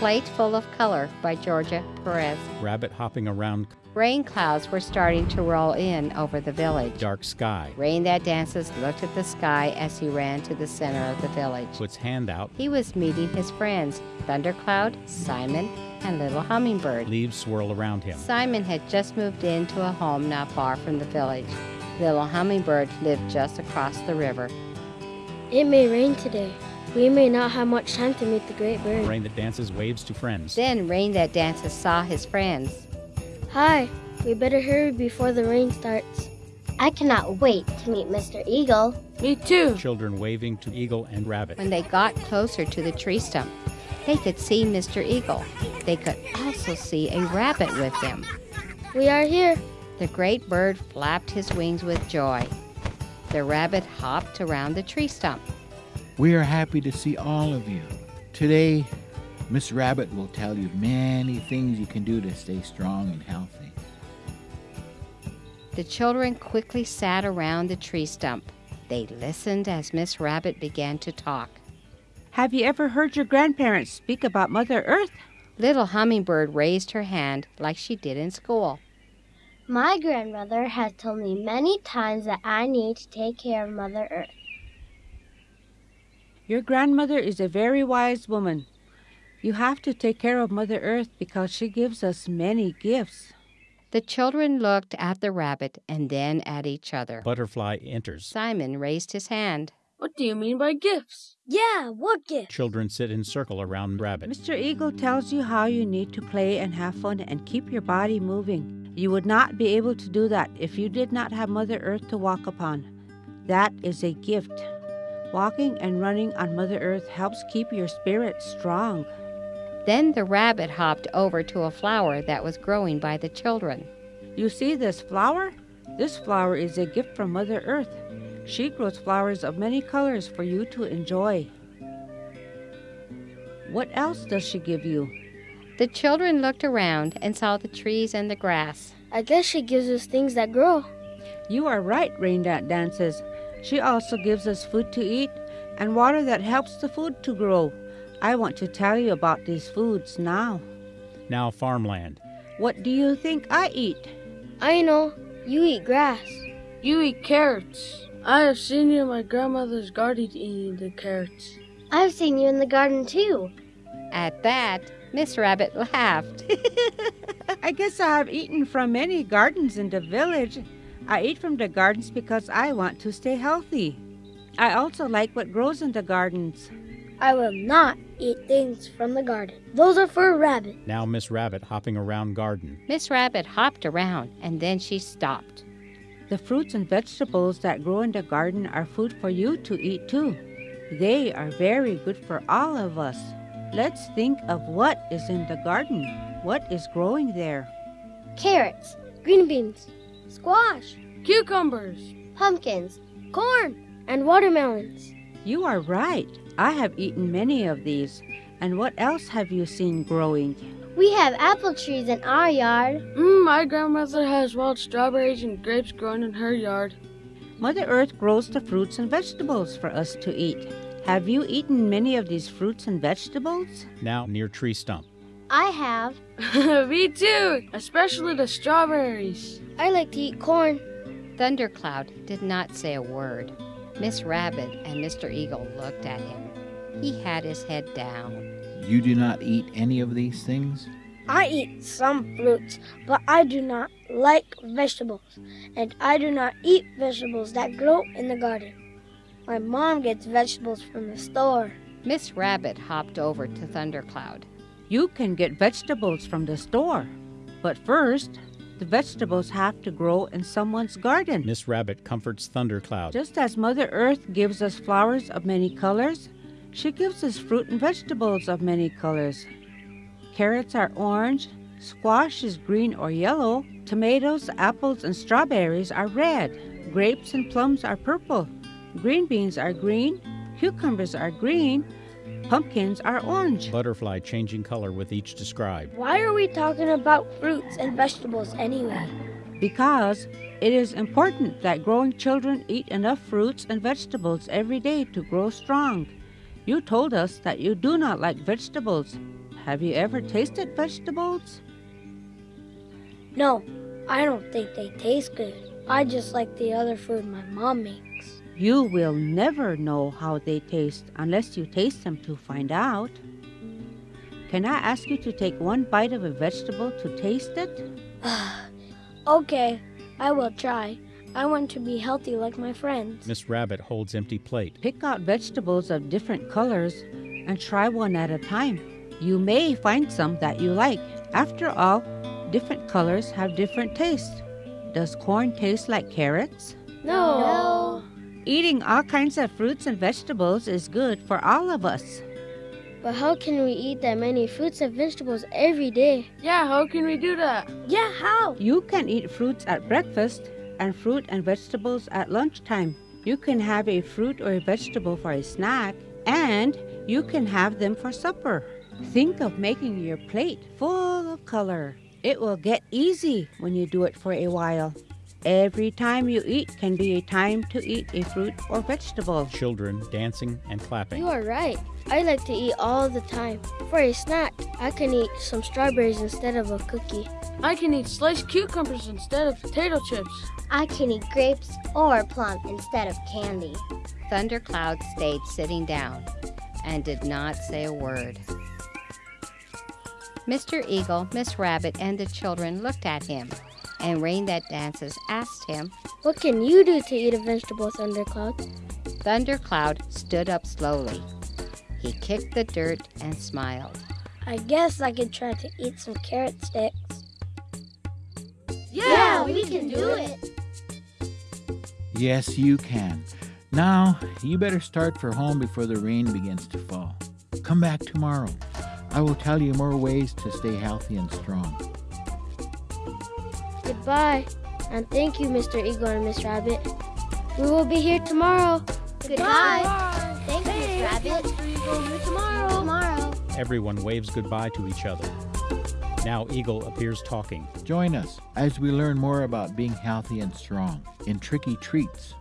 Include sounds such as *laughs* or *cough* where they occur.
Plate Full of Color by Georgia Perez. Rabbit hopping around Rain clouds were starting to roll in over the village. dark sky. Rain That Dances looked at the sky as he ran to the center of the village. Puts hand out. He was meeting his friends, Thundercloud, Simon, and Little Hummingbird. Leaves swirl around him. Simon had just moved into a home not far from the village. Little Hummingbird lived just across the river. It may rain today. We may not have much time to meet the great bird. Rain that dances waves to friends. Then Rain That Dances saw his friends. Hi, we better hurry before the rain starts. I cannot wait to meet Mr. Eagle. Me too. Children waving to Eagle and Rabbit. When they got closer to the tree stump, they could see Mr. Eagle. They could also see a rabbit with them. We are here. The great bird flapped his wings with joy. The rabbit hopped around the tree stump. We are happy to see all of you. Today, Miss Rabbit will tell you many things you can do to stay strong and healthy. The children quickly sat around the tree stump. They listened as Miss Rabbit began to talk. Have you ever heard your grandparents speak about Mother Earth? Little Hummingbird raised her hand like she did in school. My grandmother has told me many times that I need to take care of Mother Earth. Your grandmother is a very wise woman. You have to take care of Mother Earth because she gives us many gifts. The children looked at the rabbit and then at each other. Butterfly enters. Simon raised his hand. What do you mean by gifts? Yeah, what gifts? Children sit in circle around Rabbit. Mr. Eagle tells you how you need to play and have fun and keep your body moving. You would not be able to do that if you did not have Mother Earth to walk upon. That is a gift. Walking and running on Mother Earth helps keep your spirit strong. Then the rabbit hopped over to a flower that was growing by the children. You see this flower? This flower is a gift from Mother Earth. She grows flowers of many colors for you to enjoy. What else does she give you? The children looked around and saw the trees and the grass. I guess she gives us things that grow. You are right, Rain That Dances. She also gives us food to eat and water that helps the food to grow. I want to tell you about these foods now. Now farmland. What do you think I eat? I know. You eat grass. You eat carrots. I have seen you in my grandmother's garden eating the carrots. I've seen you in the garden too. At that, Miss Rabbit laughed. *laughs* I guess I have eaten from many gardens in the village. I eat from the gardens because I want to stay healthy. I also like what grows in the gardens. I will not eat things from the garden. Those are for a rabbit. Now Miss Rabbit hopping around garden. Miss Rabbit hopped around and then she stopped. The fruits and vegetables that grow in the garden are food for you to eat too. They are very good for all of us. Let's think of what is in the garden. What is growing there? Carrots, green beans, squash, Cucumbers. Pumpkins. corn, and watermelons. You are right. I have eaten many of these. And what else have you seen growing? We have apple trees in our yard. Mm, my grandmother has wild strawberries and grapes growing in her yard. Mother Earth grows the fruits and vegetables for us to eat. Have you eaten many of these fruits and vegetables? Now near tree stump. I have. *laughs* Me too, especially the strawberries. I like to eat corn. Thundercloud did not say a word. Miss Rabbit and Mr. Eagle looked at him. He had his head down. You do not eat any of these things? I eat some fruits, but I do not like vegetables. And I do not eat vegetables that grow in the garden. My mom gets vegetables from the store. Miss Rabbit hopped over to Thundercloud. You can get vegetables from the store. But first, the vegetables have to grow in someone's garden. Miss Rabbit comforts Thundercloud. Just as Mother Earth gives us flowers of many colors, she gives us fruit and vegetables of many colors. Carrots are orange, squash is green or yellow, tomatoes, apples, and strawberries are red, grapes and plums are purple, green beans are green, cucumbers are green, pumpkins are orange. Butterfly changing color with each described. Why are we talking about fruits and vegetables anyway? Because it is important that growing children eat enough fruits and vegetables every day to grow strong. You told us that you do not like vegetables. Have you ever tasted vegetables? No, I don't think they taste good. I just like the other food my mom makes. You will never know how they taste unless you taste them to find out. Can I ask you to take one bite of a vegetable to taste it? *sighs* okay, I will try. I want to be healthy like my friends. Miss Rabbit holds empty plate. Pick out vegetables of different colors and try one at a time. You may find some that you like. After all, different colors have different tastes. Does corn taste like carrots? No. Eating all kinds of fruits and vegetables is good for all of us. But how can we eat that many fruits and vegetables every day? Yeah, how can we do that? Yeah, how? You can eat fruits at breakfast and fruit and vegetables at lunchtime. You can have a fruit or a vegetable for a snack, and you can have them for supper. Think of making your plate full of color. It will get easy when you do it for a while. Every time you eat can be a time to eat a fruit or vegetable. Children dancing and clapping. You are right. I like to eat all the time. For a snack, I can eat some strawberries instead of a cookie. I can eat sliced cucumbers instead of potato chips. I can eat grapes or plum instead of candy. Thundercloud stayed sitting down and did not say a word. Mr. Eagle, Miss Rabbit, and the children looked at him, and Rain That Dances asked him, What can you do to eat a vegetable, Thundercloud? Thundercloud stood up slowly. He kicked the dirt and smiled. I guess I could try to eat some carrot sticks. Yeah, we can do it. Yes, you can. Now, you better start for home before the rain begins to fall. Come back tomorrow. I will tell you more ways to stay healthy and strong. Goodbye. And thank you, Mr. Eagle and Miss Rabbit. We will be here tomorrow. Goodbye. Thank you, Miss Rabbit. See you tomorrow. Tomorrow. Everyone waves goodbye to each other. Now Eagle appears talking. Join us as we learn more about being healthy and strong in Tricky Treats.